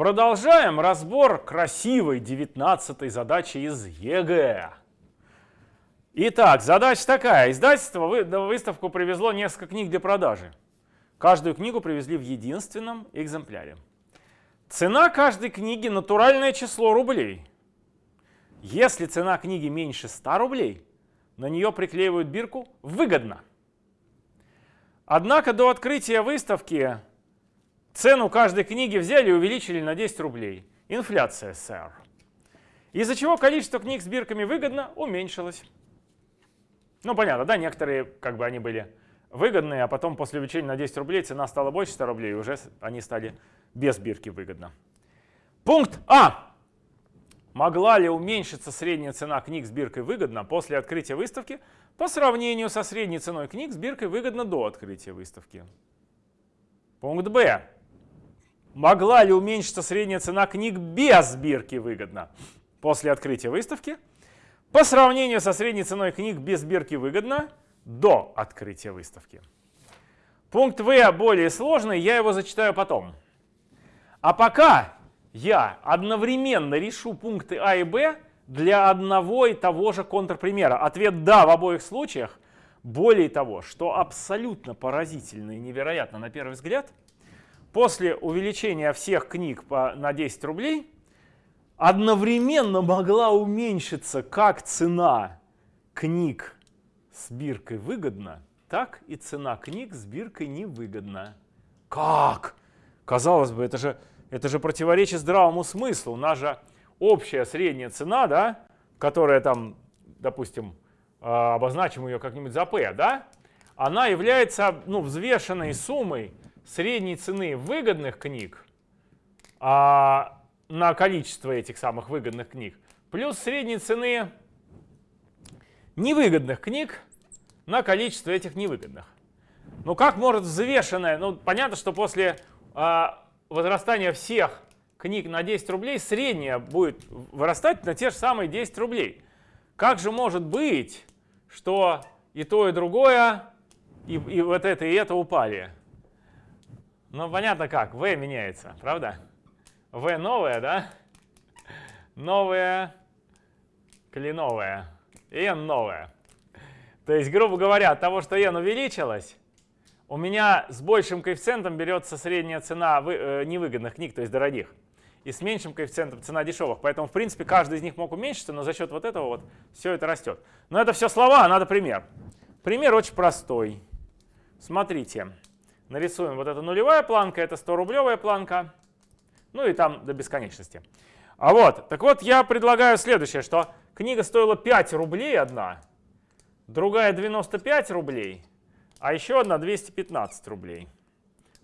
Продолжаем разбор красивой 19 задачи из ЕГЭ. Итак, задача такая. Издательство на выставку привезло несколько книг для продажи. Каждую книгу привезли в единственном экземпляре. Цена каждой книги – натуральное число рублей. Если цена книги меньше 100 рублей, на нее приклеивают бирку «Выгодно». Однако до открытия выставки Цену каждой книги взяли и увеличили на 10 рублей. Инфляция, сэр. Из-за чего количество книг с бирками выгодно уменьшилось. Ну, понятно, да, некоторые, как бы они были выгодные, а потом после увеличения на 10 рублей цена стала больше 100 рублей, и уже они стали без бирки выгодно. Пункт А. Могла ли уменьшиться средняя цена книг с биркой выгодно после открытия выставки по сравнению со средней ценой книг с биркой выгодно до открытия выставки? Пункт Б. Могла ли уменьшиться средняя цена книг без бирки выгодно после открытия выставки по сравнению со средней ценой книг без бирки выгодно до открытия выставки? Пункт В более сложный, я его зачитаю потом. А пока я одновременно решу пункты А и Б для одного и того же контрпримера. Ответ «да» в обоих случаях. Более того, что абсолютно поразительно и невероятно на первый взгляд – после увеличения всех книг по, на 10 рублей одновременно могла уменьшиться как цена книг с биркой выгодно, так и цена книг с биркой невыгодно. Как? Казалось бы, это же, это же противоречит здравому смыслу. У нас же общая средняя цена, да, которая там, допустим, а, обозначим ее как-нибудь за P, да, она является ну, взвешенной суммой средней цены выгодных книг а, на количество этих самых выгодных книг, плюс средней цены невыгодных книг на количество этих невыгодных. Ну как может взвешенная, ну понятно, что после а, возрастания всех книг на 10 рублей средняя будет вырастать на те же самые 10 рублей. Как же может быть, что и то, и другое, и, и вот это, и это упали? Ну, понятно как, V меняется, правда? V новое, да? Новое, кленовое, N новое. То есть, грубо говоря, от того, что N увеличилось, у меня с большим коэффициентом берется средняя цена вы, э, невыгодных книг, то есть дорогих, и с меньшим коэффициентом цена дешевых. Поэтому, в принципе, каждый из них мог уменьшиться, но за счет вот этого вот все это растет. Но это все слова, а надо пример. Пример очень простой. Смотрите нарисуем вот эта нулевая планка, это 100-рублевая планка, ну и там до бесконечности. А вот, так вот я предлагаю следующее, что книга стоила 5 рублей одна, другая 95 рублей, а еще одна 215 рублей.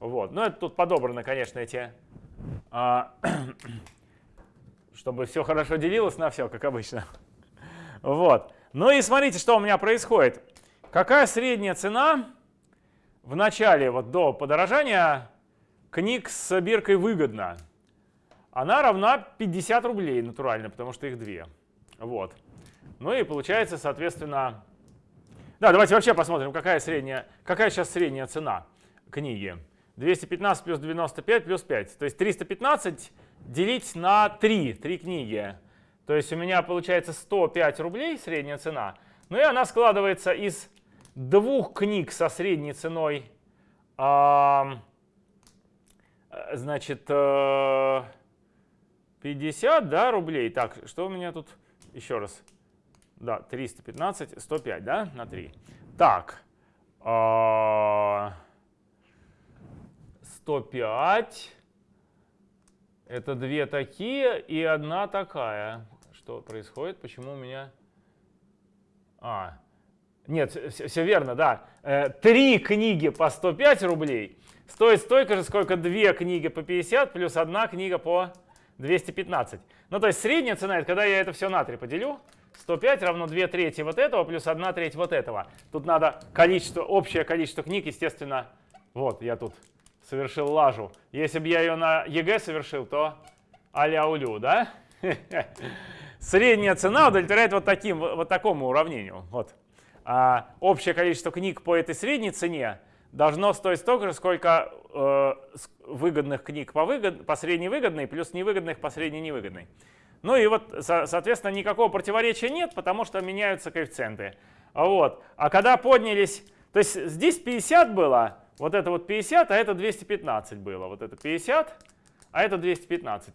Вот, ну это тут подобрано, конечно, эти, а, чтобы все хорошо делилось на все, как обычно. Вот, ну и смотрите, что у меня происходит. Какая средняя цена в начале, вот до подорожания, книг с биркой выгодно. Она равна 50 рублей натурально, потому что их две. Вот. Ну и получается, соответственно... Да, давайте вообще посмотрим, какая, средняя, какая сейчас средняя цена книги. 215 плюс 95 плюс 5. То есть 315 делить на 3, 3 книги. То есть у меня получается 105 рублей средняя цена. Ну и она складывается из двух книг со средней ценой, а, значит, 50 э, да, рублей. Так, что у меня тут? Еще раз. Да, 315, 105, да, на 3. Так, 105. Это две такие и одна такая. Что происходит? Почему у меня... А, нет, все, все верно, да. Э, три книги по 105 рублей стоит столько же, сколько две книги по 50 плюс одна книга по 215. Ну, то есть средняя цена, это когда я это все на 3 поделю, 105 равно 2 трети вот этого плюс 1 треть вот этого. Тут надо количество, общее количество книг, естественно, вот я тут совершил лажу. Если бы я ее на ЕГЭ совершил, то а-ля улю, да? Средняя цена удовлетворяет вот, таким, вот такому уравнению. Вот а, общее количество книг по этой средней цене должно стоить столько же, сколько э, выгодных книг по, выгод, по средневыгодной плюс невыгодных по средненевыгодной. Ну и вот, соответственно, никакого противоречия нет, потому что меняются коэффициенты. Вот. А когда поднялись, то есть здесь 50 было, вот это вот 50, а это 215 было. Вот это 50, а это 215.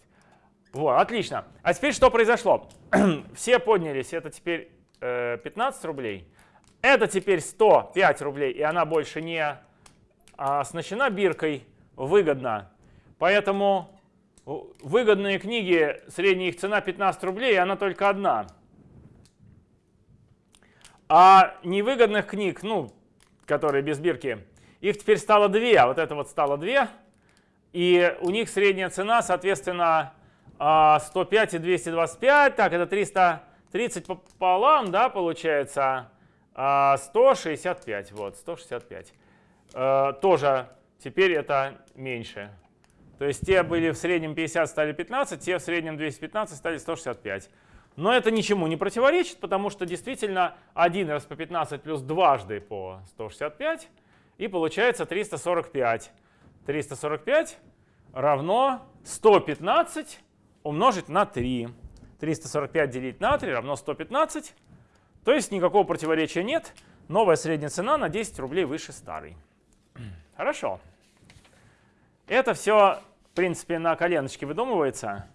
Вот, отлично. А теперь что произошло? Все поднялись, это теперь э, 15 рублей. Это теперь 105 рублей, и она больше не а, оснащена биркой выгодно. Поэтому выгодные книги, средняя их цена 15 рублей, и она только одна. А невыгодных книг, ну, которые без бирки, их теперь стало две. А вот это вот стало две. И у них средняя цена, соответственно, 105 а, и 225. Так, это 330 пополам, да, получается 165. А, вот, 165. Э, тоже теперь это меньше. То есть те были в среднем 50, стали 15, те в среднем 215 стали 165. Но это ничему не противоречит, потому что действительно один раз по 15 плюс дважды по 165, и получается 345. 345 равно 115 умножить на 3. 345 делить на 3 равно 115. То есть никакого противоречия нет. Новая средняя цена на 10 рублей выше старой. Хорошо. Это все, в принципе, на коленочке выдумывается.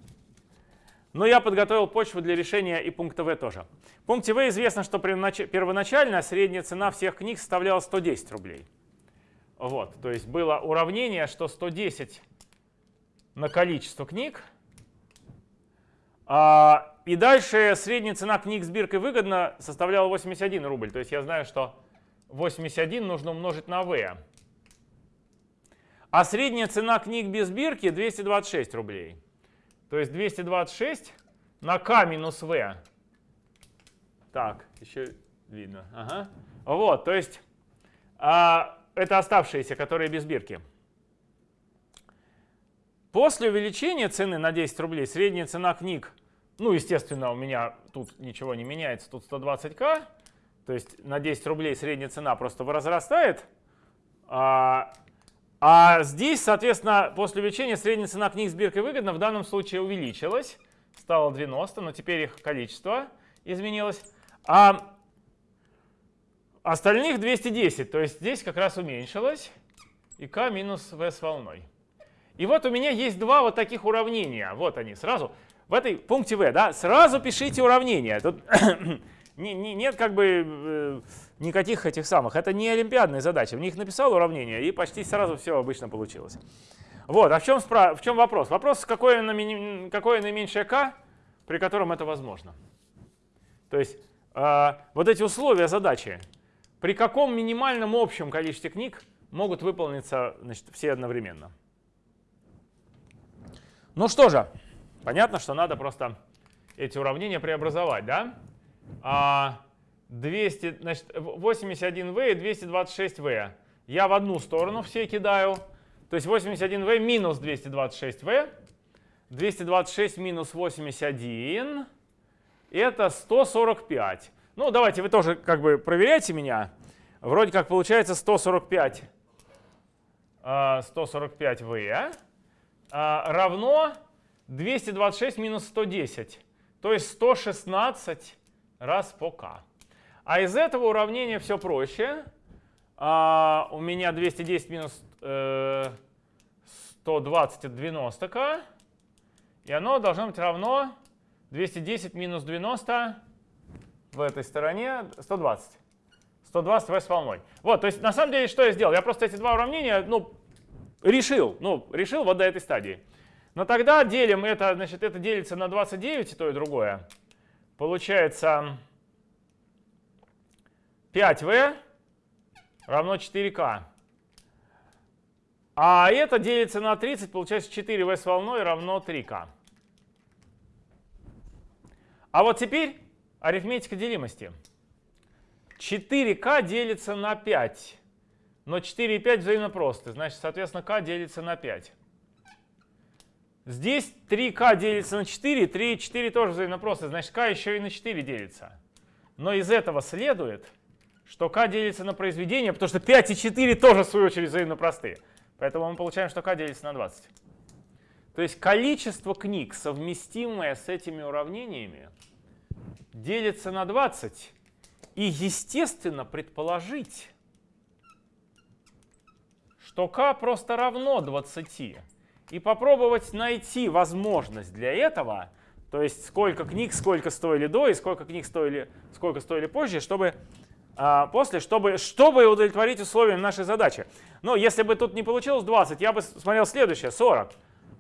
Но я подготовил почву для решения и пункта В тоже. В пункте В известно, что первоначально средняя цена всех книг составляла 110 рублей. Вот, то есть было уравнение, что 110 на количество книг. А, и дальше средняя цена книг с биркой выгодно составляла 81 рубль. То есть я знаю, что 81 нужно умножить на V. А средняя цена книг без бирки 226 рублей. То есть 226 на k минус v. Так, еще видно. Ага. Вот, то есть а, это оставшиеся, которые без бирки. После увеличения цены на 10 рублей средняя цена книг, ну, естественно, у меня тут ничего не меняется, тут 120к, то есть на 10 рублей средняя цена просто возрастает. А, а здесь, соответственно, после увеличения средняя цена книг с биркой выгодно в данном случае увеличилась, стало 90, но теперь их количество изменилось. А остальных 210, то есть здесь как раз уменьшилось, и k минус v с волной. И вот у меня есть два вот таких уравнения. Вот они сразу. В этой пункте v, да, сразу пишите уравнения. Тут не, не, нет как бы э, никаких этих самых. Это не олимпиадные задачи. В них написал уравнение, и почти сразу все обычно получилось. Вот, а в чем, в чем вопрос? Вопрос, какое, какое наименьшее k, при котором это возможно. То есть э, вот эти условия задачи, при каком минимальном общем количестве книг могут выполниться значит, все одновременно. Ну что же, понятно, что надо просто эти уравнения преобразовать, да? А, 200, значит, 81v и 226v. Я в одну сторону все кидаю. То есть 81v минус 226v. 226 минус 81 это 145. Ну, давайте вы тоже как бы проверяйте меня. Вроде как получается 145, 145v а, равно 226 минус 110. То есть 116 раз по k. А из этого уравнения все проще. А, у меня 210 минус э, 120 это 90k. И оно должно быть равно 210 минус 90 в этой стороне 120. 120 v с волной. Вот, то есть на самом деле что я сделал? Я просто эти два уравнения ну, решил. Ну, решил вот до этой стадии. Но тогда делим это, значит, это делится на 29 и то, и другое. Получается 5v равно 4k. А это делится на 30, получается 4v с волной равно 3k. А вот теперь арифметика делимости. 4k делится на 5. Но 4 и 5 взаимно просты. Значит, соответственно, k делится на 5. Здесь 3k делится на 4, 3 и 4 тоже взаимно. Значит, k еще и на 4 делится. Но из этого следует, что k делится на произведение, потому что 5 и 4 тоже, в свою очередь, взаимно простые. Поэтому мы получаем, что k делится на 20. То есть количество книг, совместимое с этими уравнениями, делится на 20. И, естественно, предположить, что k просто равно 20. И попробовать найти возможность для этого, то есть сколько книг, сколько стоили до и сколько книг стоили, сколько стоили позже, чтобы а, после, чтобы, чтобы удовлетворить условиям нашей задачи. Но если бы тут не получилось 20, я бы смотрел следующее, 40.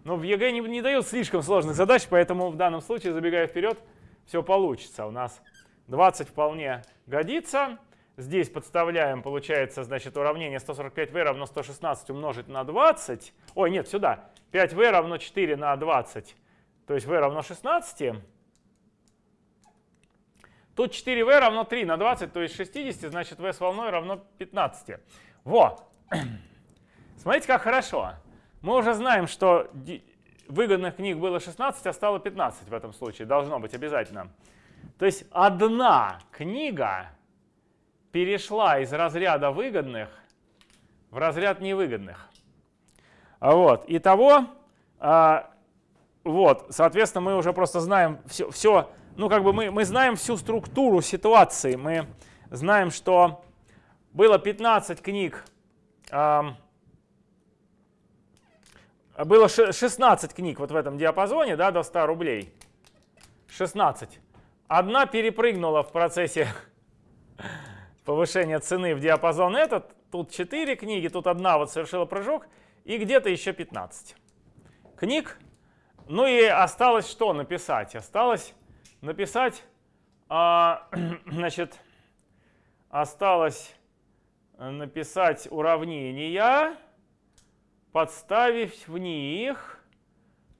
Но в ЕГЭ не, не дают слишком сложных задач, поэтому в данном случае, забегая вперед, все получится. У нас 20 вполне годится. Здесь подставляем, получается, значит, уравнение 145v равно 116 умножить на 20. Ой, нет, сюда. 5v равно 4 на 20. То есть v равно 16. Тут 4v равно 3 на 20, то есть 60, значит v с волной равно 15. Во! Смотрите, как хорошо. Мы уже знаем, что выгодных книг было 16, а стало 15 в этом случае. Должно быть обязательно. То есть одна книга перешла из разряда выгодных в разряд невыгодных. Вот. Итого, а, вот, соответственно, мы уже просто знаем все, все ну, как бы мы, мы знаем всю структуру ситуации. Мы знаем, что было 15 книг, эм, было 16 книг вот в этом диапазоне, да, до 100 рублей. 16. Одна перепрыгнула в процессе повышения цены в диапазон этот. Тут 4 книги, тут одна вот совершила прыжок, и где-то еще 15 книг. Ну и осталось что написать? Осталось написать, а, значит, осталось написать уравнения, подставить в них,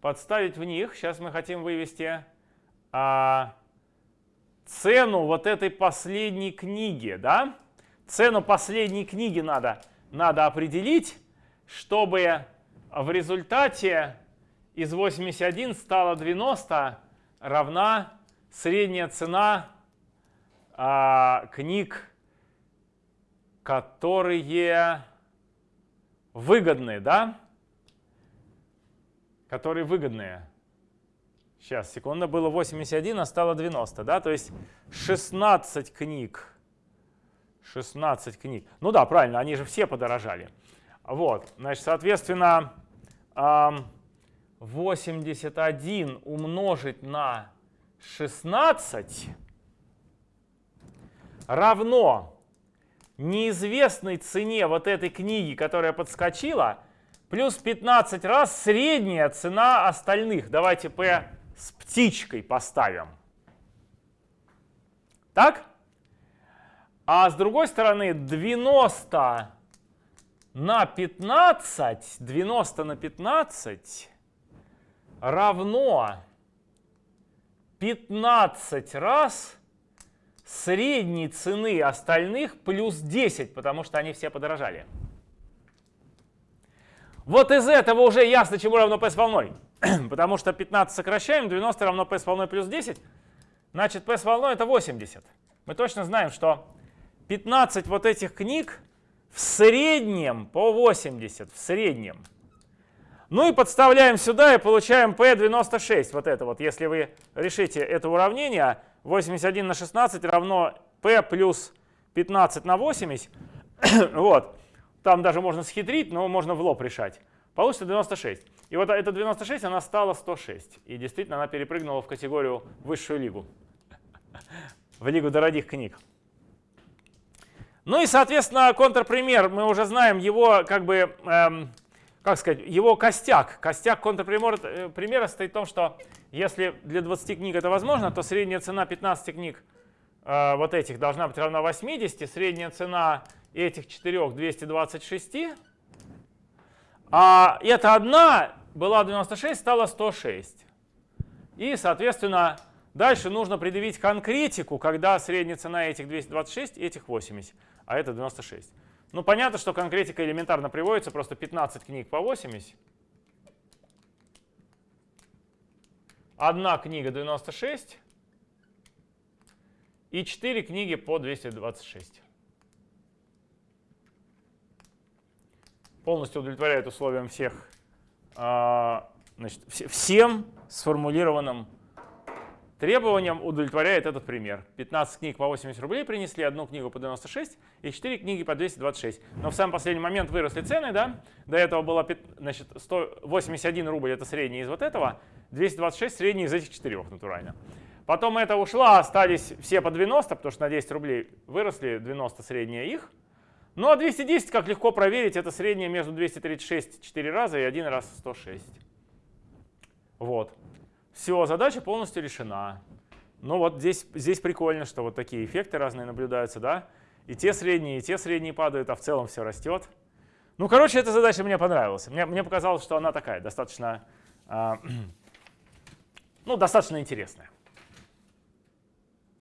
подставить в них, сейчас мы хотим вывести а, цену вот этой последней книги, да? Цену последней книги надо, надо определить, чтобы в результате из 81 стало 90 равна средняя цена а, книг, которые выгодные, да? Которые выгодные. Сейчас, секунда, было 81, а стало 90, да? То есть 16 книг. 16 книг. Ну да, правильно, они же все подорожали. Вот, значит, соответственно, 81 умножить на 16 равно неизвестной цене вот этой книги, которая подскочила, плюс 15 раз средняя цена остальных. Давайте P с птичкой поставим. Так? А с другой стороны 90 на 15, 90 на 15 равно 15 раз средней цены остальных плюс 10, потому что они все подорожали. Вот из этого уже ясно, чему равно p с волной. потому что 15 сокращаем, 90 равно p с волной плюс 10. Значит, p с волной это 80. Мы точно знаем, что 15 вот этих книг в среднем по 80, в среднем – ну и подставляем сюда и получаем p96. Вот это вот, если вы решите это уравнение, 81 на 16 равно p плюс 15 на 80. вот. Там даже можно схитрить, но можно в лоб решать. Получится 96. И вот эта 96, она стала 106. И действительно, она перепрыгнула в категорию высшую лигу. в лигу дорогих книг. Ну и, соответственно, контрпример. Мы уже знаем его как бы... Эм, как сказать, его костяк. Костяк контрпримера состоит в том, что если для 20 книг это возможно, то средняя цена 15 книг э, вот этих должна быть равна 80, средняя цена этих четырех 226. А эта одна была 96, стала 106. И, соответственно, Дальше нужно предъявить конкретику, когда средняя цена этих 226 и этих 80, а это 96. Ну, понятно, что конкретика элементарно приводится, просто 15 книг по 80. Одна книга 96 и 4 книги по 226. Полностью удовлетворяет условиям всех, а, значит, всем сформулированным требованиям удовлетворяет этот пример. 15 книг по 80 рублей принесли, одну книгу по 96 и 4 книги по 226. Но в самый последний момент выросли цены, да? До этого было значит, 181 рубль, это средний из вот этого, 226 средний из этих четырех, натурально. Потом это ушло, остались все по 90, потому что на 10 рублей выросли, 90 средние их. Ну а 210, как легко проверить, это среднее между 236 4 раза и один раз 106. Вот. Все, задача полностью решена. Ну вот здесь, здесь прикольно, что вот такие эффекты разные наблюдаются, да? И те средние, и те средние падают, а в целом все растет. Ну, короче, эта задача мне понравилась. Мне, мне показалось, что она такая, достаточно, э, ну, достаточно интересная.